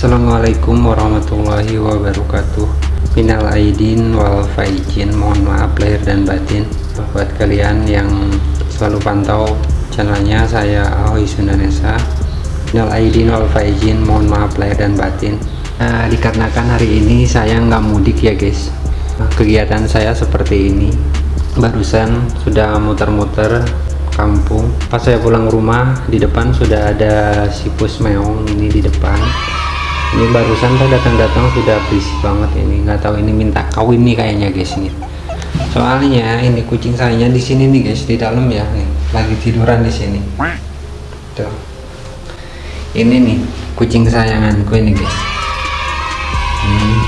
Assalamualaikum warahmatullahi wabarakatuh. Minal aidin wal faizin. Mohon maaf lahir dan batin. Buat kalian yang selalu pantau channelnya saya Ahoy Sundanesa. Minal aidin wal faizin. Mohon maaf lahir dan batin. Nah, Dikarenakan hari ini saya nggak mudik ya guys. Kegiatan saya seperti ini. Barusan sudah muter-muter kampung. Pas saya pulang rumah di depan sudah ada sipus meong ini di depan ini barusan saya datang-datang sudah berisik banget ini. Nggak tahu ini minta kawin nih kayaknya guys ini. Soalnya ini kucing saya di sini nih guys di dalam ya. Nih lagi tiduran di sini. Tuh. Ini nih kucing kesayanganku ini guys. Hmm.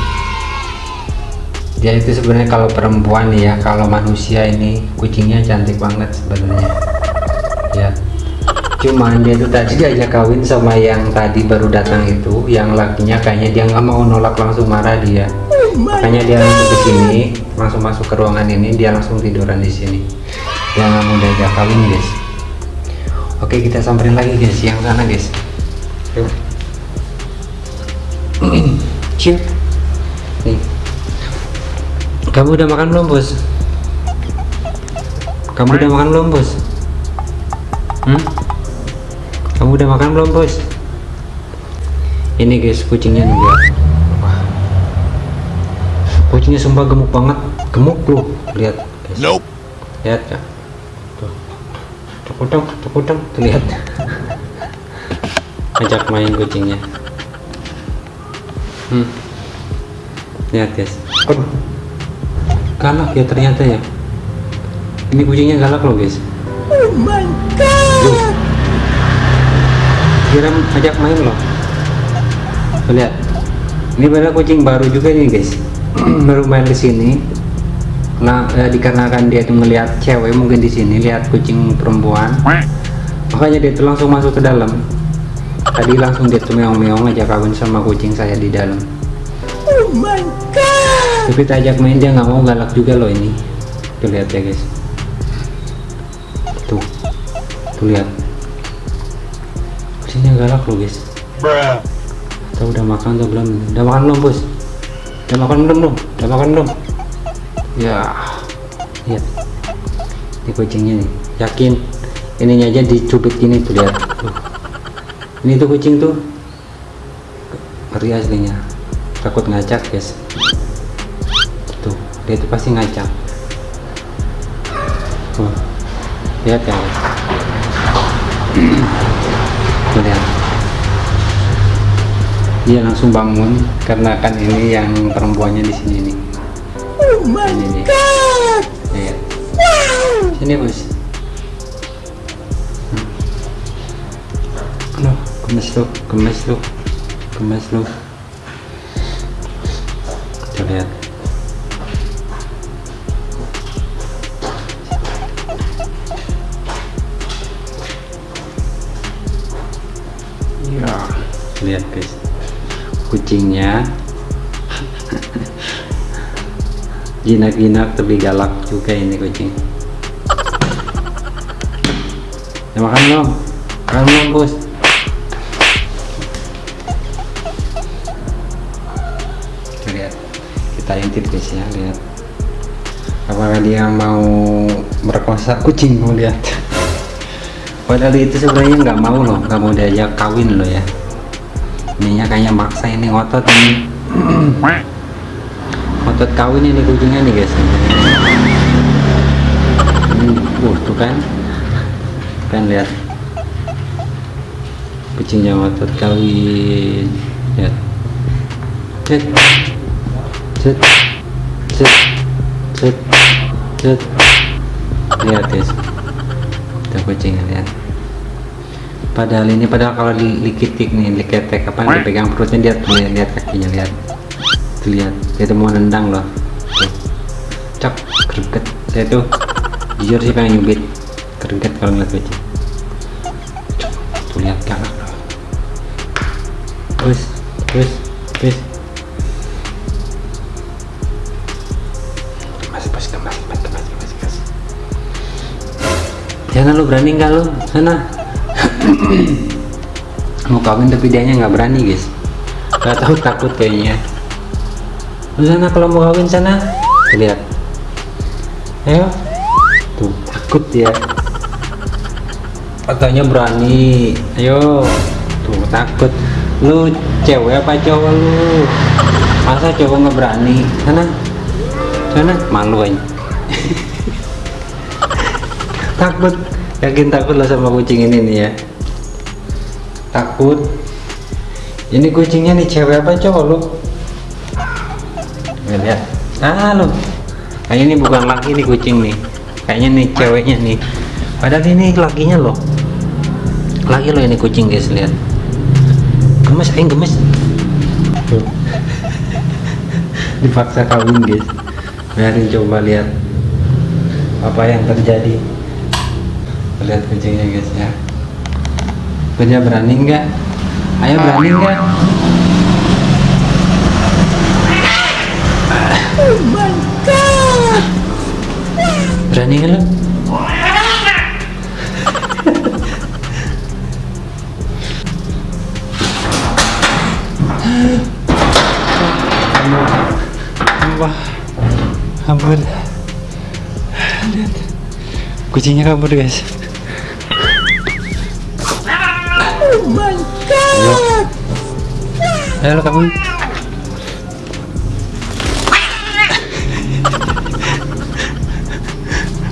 dia itu sebenarnya kalau perempuan ya kalau manusia ini kucingnya cantik banget sebenarnya. Ya cuman dia tuh tadi diajak kawin sama yang tadi baru datang itu yang lakinya kayaknya dia nggak mau nolak langsung marah dia. Makanya dia langsung ke sini langsung masuk ke ruangan ini dia langsung tiduran di sini. Dia nggak mau diajak kawin guys. Oke kita samperin lagi guys yang sana guys. Yuk. Cium. nih. Kamu udah makan belum bos? Kamu udah makan belum bos? Hmm? Kamu udah makan belum bos? Ini guys kucingnya nih lihat. Wah. Kucingnya sumpah gemuk banget, gemuk loh. Lihat guys. Nope. Lihat ya. Tuh. Tukudang, tuh lihat. Ajak main kucingnya. Hmm. Lihat guys. Aduh. Galak ya ternyata ya. Ini kucingnya galak loh guys. Oh my god. Kira ajak main loh. Tuh, lihat. Ini padahal kucing baru juga nih guys. baru main di sini. Nah, eh, dikarenakan dia tuh ngelihat cewek mungkin di sini lihat kucing perempuan. Makanya dia tuh langsung masuk ke dalam. Tadi langsung dia tuh meong-meong aja kawin sama kucing saya di dalam. Oh my god. Tapi kita ajak main dia nggak mau galak juga loh ini. Tuh lihat ya guys. Tuh. Tuh lihat. Galak loh guys. Atau udah makan atau belum? Udah makan belum bos? Udah makan belum belum? Udah makan belum? Ya, lihat. Ini kucingnya nih. Yakin? Ininya aja dicubit gini tuh lihat. Tuh. Ini tuh kucing tuh. Ngeri aslinya. Takut ngacak guys. Tuh, dia tuh pasti ngacak. Tuh. Lihat ya guys. Tuh lihat dia langsung bangun karena kan ini yang perempuannya di sini nih. Oh my ini nih. God. lihat Wow. sini bos Hmm. aduh gemes lu gemes lu gemes lu. Tuh, lihat lihat guys. Kucingnya jinak-jinak tapi galak juga ini kucing. Ya makan belum makan belum bos. Lihat. Kita intip guys ya lihat. Apakah dia mau merkosa kucing mau lihat. Padahal itu sebenarnya nggak mau loh. Nggak mau diajak kawin loh ya ininya kayaknya maksa ini ngotot ini. Ngotot kawin ini kucingnya nih guys. Hmm, uh tuh kan. Kan lihat. Kucingnya ngotot kawin. Lihat. Cet. Cet. Cet. Cet. Cet. Lihat guys. Kucingnya lihat padahal ini padahal kalau di likitik nih liketek apa dipegang perutnya dia tuh lihat, lihat kakinya lihat. Tuh lihat dia tuh mau nendang loh. Tuh. Cak greget. Saya tuh jujur sih pengen nyubit. Greget kalau ngeliat kucing tuh lihat galak loh. Terus terus terus. Mas mas mas mas mas mas mas Jangan lu berani nggak lu? Sana mau kawin tapi dianya nggak berani guys. Nggak tahu takut kayaknya. Lu sana kalau mau kawin sana lihat. Ayo. Tuh takut ya katanya berani. Ayo. Tuh takut. Lu cewek apa cowok lu? Masa cowok nggak berani? Sana. Sana. Malu aja. Takut. Yakin takut lo sama kucing ini nih ya takut. Ini kucingnya nih cewek apa cowok lu? Lihat. Ah lu. Kayaknya ini bukan laki nih kucing nih. Kayaknya nih ceweknya nih. Padahal ini lakinya loh laki lo ini kucing guys lihat. Gemes aing gemes. Dipaksa kawin guys. Biarin coba lihat apa yang terjadi. Lihat kucingnya guys ya punya berani enggak ayo berani god! berani enggak lu Ampun. Ampun. Lihat. Kucingnya kabur, guys. Ayo kabur.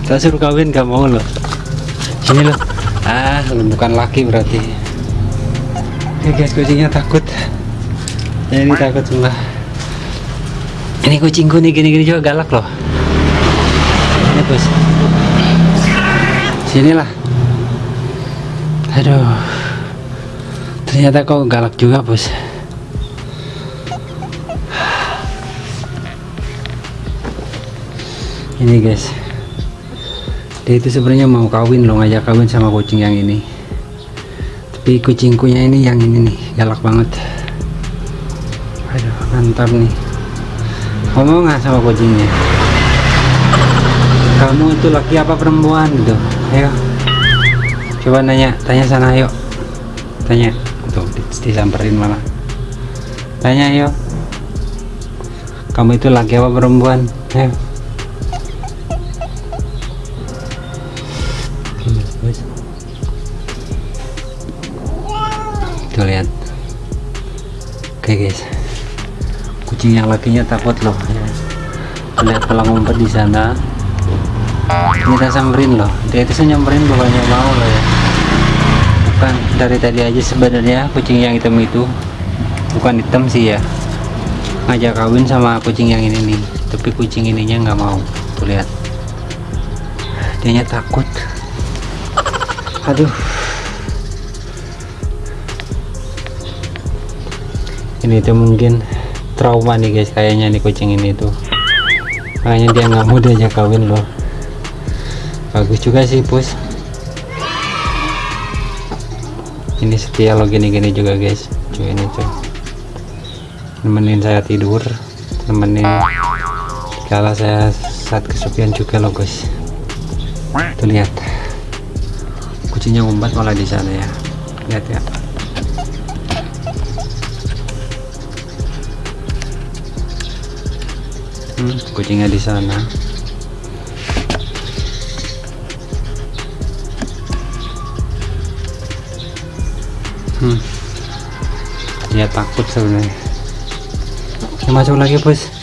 Tak suruh kawin gak mau lo. Sini lo. Ah, bukan laki berarti. Oke guys, kucingnya takut. Ini takut semua. Ini kucingku nih gini-gini juga galak loh. Ini bos. Sinilah. Aduh. Ternyata kok galak juga bos. Ini guys. Dia itu sebenarnya mau kawin loh ngajak kawin sama kucing yang ini. Tapi kucingkunya ini yang ini nih galak banget. Aduh mantap nih. Ngomong nggak sama kucingnya? Kamu itu laki apa perempuan gitu? Ayo. Coba nanya, tanya sana ayo. Tanya. Tuh di- disamperin malah. Tanya ayo. Kamu itu laki apa perempuan? Ayo. Lihat. Oke guys. Kucing yang lakinya takut loh ya. Lihat kalau ngumpet di sana. Kita samperin loh. Dia itu nyamperin bukannya mau loh ya. Bukan dari tadi aja sebenarnya kucing yang hitam itu bukan hitam sih ya. Ngajak kawin sama kucing yang ini nih. Tapi kucing ininya nggak mau. Tuh lihat. Dianya takut. Aduh. Ini tuh mungkin trauma nih guys kayaknya nih kucing ini tuh. Makanya dia nggak mau diajak kawin loh. Bagus juga sih pus. Ini setia lo gini-gini juga guys. Cuy ini tuh. Nemenin saya tidur, nemenin kalau saya saat kesepian juga loh guys. Tuh lihat kucingnya ngumpat malah di sana ya lihat ya hmm, kucingnya di sana. Hmm. dia takut sebenarnya. Ya, masuk lagi bos